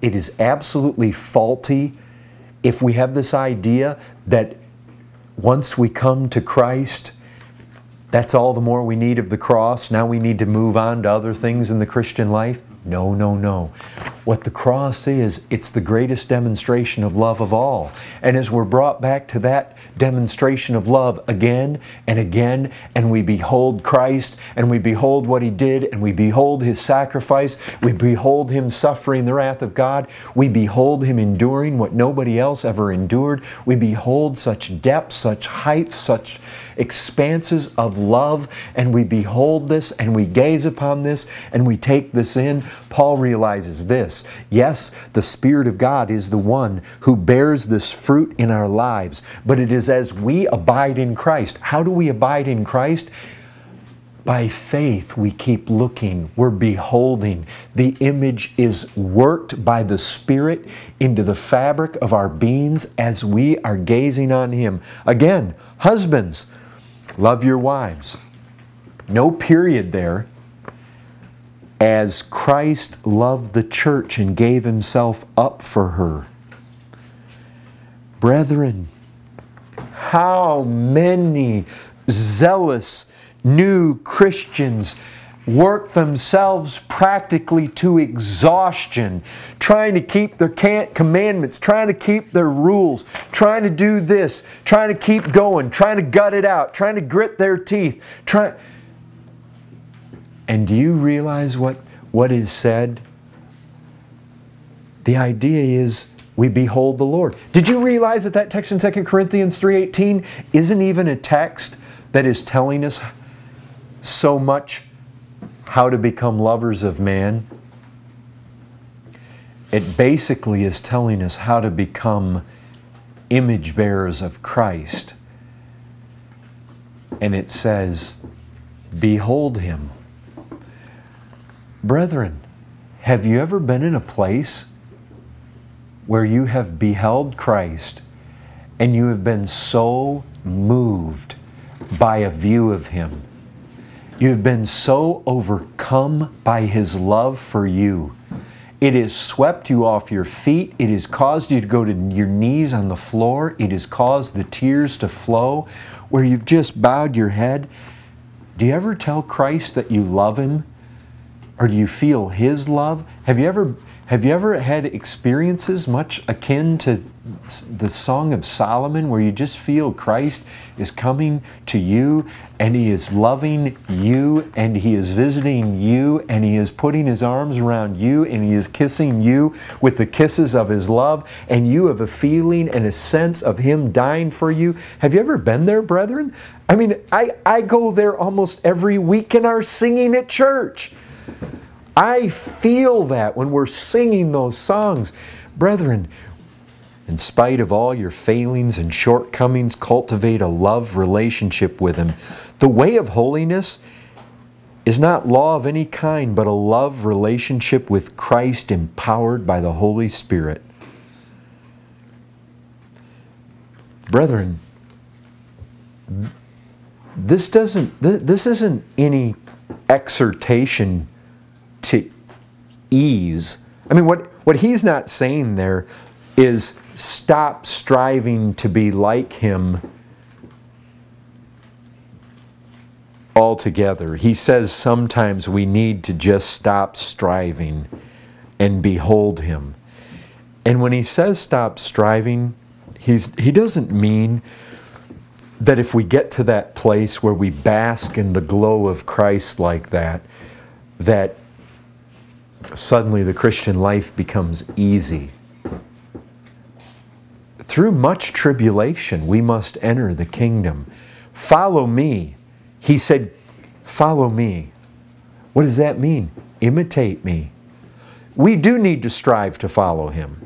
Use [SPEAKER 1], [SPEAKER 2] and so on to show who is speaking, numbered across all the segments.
[SPEAKER 1] it is absolutely faulty if we have this idea that once we come to Christ, that's all the more we need of the cross. Now we need to move on to other things in the Christian life. No, no, no. What the cross is, it's the greatest demonstration of love of all. And as we're brought back to that demonstration of love again and again, and we behold Christ, and we behold what He did, and we behold His sacrifice, we behold Him suffering the wrath of God, we behold Him enduring what nobody else ever endured, we behold such depth, such height, such expanses of love, and we behold this, and we gaze upon this, and we take this in. Paul realizes this yes, the Spirit of God is the one who bears this fruit in our lives, but it is as we abide in Christ. How do we abide in Christ? By faith, we keep looking, we're beholding. The image is worked by the Spirit into the fabric of our beings as we are gazing on Him. Again, husbands, love your wives. No period there as Christ loved the church and gave himself up for her. Brethren, how many zealous new Christians work themselves practically to exhaustion, trying to keep their commandments, trying to keep their rules, trying to do this, trying to keep going, trying to gut it out, trying to grit their teeth, trying and do you realize what, what is said? The idea is we behold the Lord. Did you realize that that text in 2 Corinthians 3.18 isn't even a text that is telling us so much how to become lovers of man? It basically is telling us how to become image bearers of Christ. And it says, Behold him. Brethren, have you ever been in a place where you have beheld Christ and you have been so moved by a view of Him? You have been so overcome by His love for you. It has swept you off your feet. It has caused you to go to your knees on the floor. It has caused the tears to flow where you've just bowed your head. Do you ever tell Christ that you love Him? Or do you feel his love? Have you ever have you ever had experiences much akin to the Song of Solomon where you just feel Christ is coming to you and He is loving you and He is visiting you and He is putting His arms around you and He is kissing you with the kisses of His love and you have a feeling and a sense of Him dying for you? Have you ever been there, brethren? I mean, I, I go there almost every week in our singing at church. I feel that when we're singing those songs. Brethren, in spite of all your failings and shortcomings, cultivate a love relationship with Him. The way of holiness is not law of any kind, but a love relationship with Christ empowered by the Holy Spirit. Brethren, this doesn't this isn't any exhortation to ease. I mean, what, what he's not saying there is stop striving to be like him altogether. He says sometimes we need to just stop striving and behold him. And when he says stop striving, he's, he doesn't mean that if we get to that place where we bask in the glow of Christ like that, that suddenly the Christian life becomes easy. Through much tribulation, we must enter the kingdom. Follow me. He said, Follow me. What does that mean? Imitate me. We do need to strive to follow him.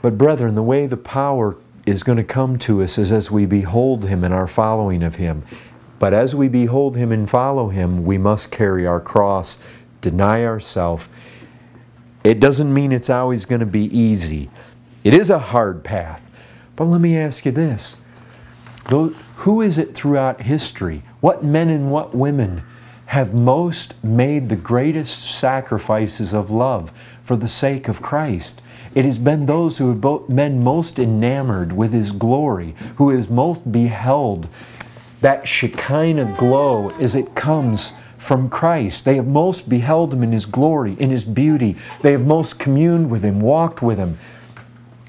[SPEAKER 1] But, brethren, the way the power is going to come to us is as we behold him in our following of him. But as we behold him and follow him, we must carry our cross, deny ourselves. It doesn't mean it's always going to be easy. It is a hard path. But let me ask you this. Who is it throughout history? What men and what women have most made the greatest sacrifices of love for the sake of Christ. It has been those who have been most enamored with His glory, who has most beheld that Shekinah glow as it comes from Christ. They have most beheld Him in His glory, in His beauty. They have most communed with Him, walked with Him.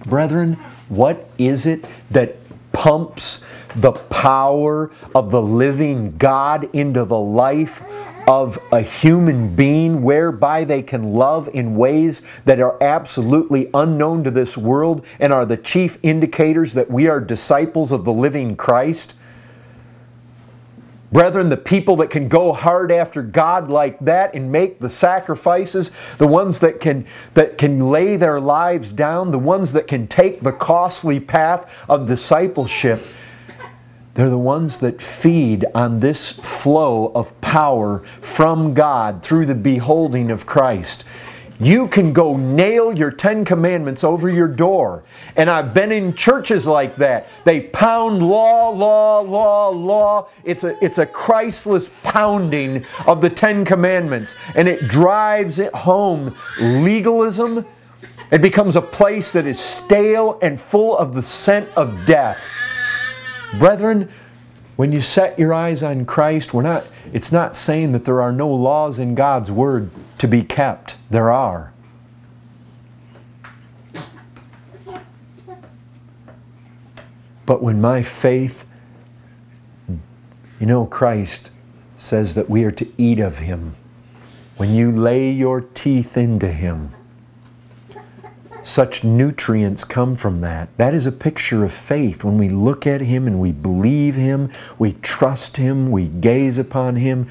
[SPEAKER 1] Brethren, what is it that pumps the power of the living God into the life of a human being whereby they can love in ways that are absolutely unknown to this world and are the chief indicators that we are disciples of the living Christ? Brethren, the people that can go hard after God like that and make the sacrifices, the ones that can, that can lay their lives down, the ones that can take the costly path of discipleship, they're the ones that feed on this flow of power from God through the beholding of Christ. You can go nail your Ten Commandments over your door. And I've been in churches like that. They pound law, law, law, law. It's a, it's a Christless pounding of the Ten Commandments. And it drives it home legalism. It becomes a place that is stale and full of the scent of death. Brethren, when you set your eyes on Christ, we're not, it's not saying that there are no laws in God's Word to be kept. There are. But when my faith, you know, Christ says that we are to eat of Him. When you lay your teeth into Him, such nutrients come from that. That is a picture of faith. When we look at Him and we believe Him, we trust Him, we gaze upon Him.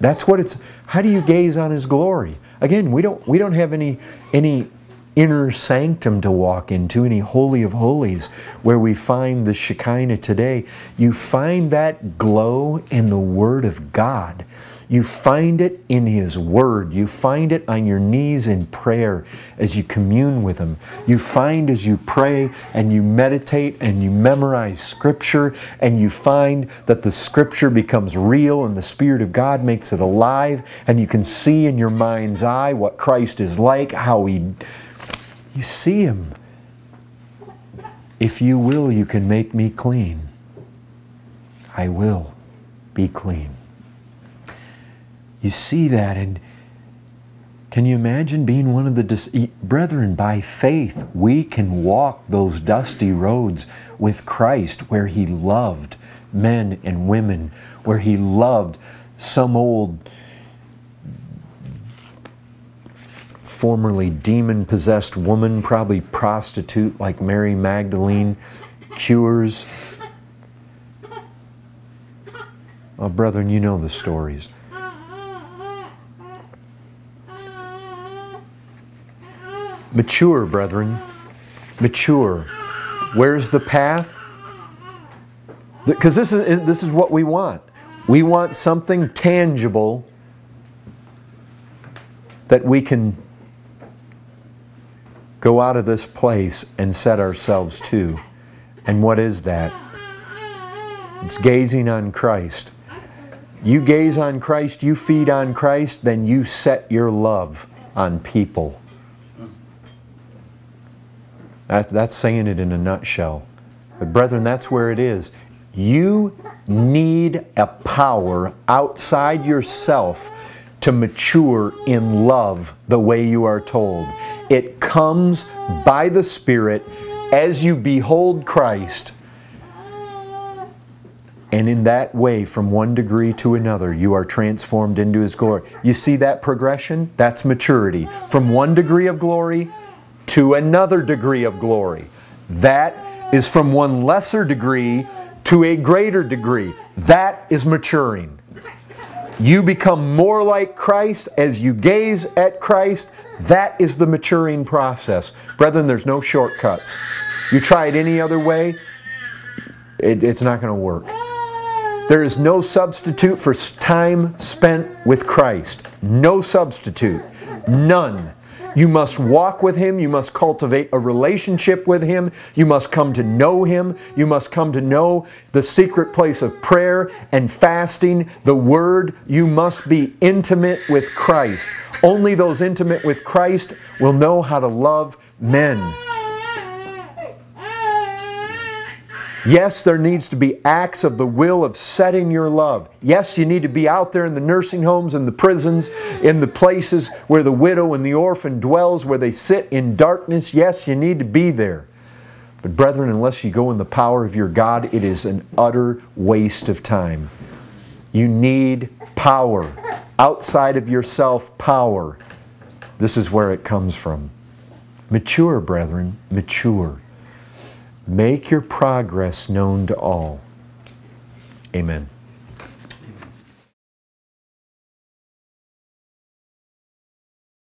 [SPEAKER 1] That's what it's. How do you gaze on His glory? Again, we don't we don't have any any inner sanctum to walk into, any holy of holies where we find the Shekinah today. You find that glow in the Word of God. You find it in His Word. You find it on your knees in prayer as you commune with Him. You find as you pray and you meditate and you memorize Scripture and you find that the Scripture becomes real and the Spirit of God makes it alive and you can see in your mind's eye what Christ is like, how He. You see Him. If you will, you can make me clean. I will be clean. You see that, and can you imagine being one of the brethren? By faith, we can walk those dusty roads with Christ where He loved men and women, where He loved some old, formerly demon possessed woman, probably prostitute like Mary Magdalene, cures. Oh, brethren, you know the stories. Mature, brethren. Mature. Where's the path? Because this is, this is what we want. We want something tangible that we can go out of this place and set ourselves to. And what is that? It's gazing on Christ. You gaze on Christ, you feed on Christ, then you set your love on people. That, that's saying it in a nutshell. But, brethren, that's where it is. You need a power outside yourself to mature in love the way you are told. It comes by the Spirit as you behold Christ. And in that way, from one degree to another, you are transformed into His glory. You see that progression? That's maturity. From one degree of glory to another degree of glory. That is from one lesser degree to a greater degree. That is maturing. You become more like Christ as you gaze at Christ. That is the maturing process. Brethren, there's no shortcuts. You try it any other way, it, it's not going to work. There is no substitute for time spent with Christ. No substitute. None. You must walk with Him. You must cultivate a relationship with Him. You must come to know Him. You must come to know the secret place of prayer and fasting, the Word. You must be intimate with Christ. Only those intimate with Christ will know how to love men. Yes, there needs to be acts of the will of setting your love. Yes, you need to be out there in the nursing homes and the prisons, in the places where the widow and the orphan dwells, where they sit in darkness. Yes, you need to be there. But brethren, unless you go in the power of your God, it is an utter waste of time. You need power. Outside of yourself, power. This is where it comes from. Mature, brethren, mature. Make your progress known to all. Amen.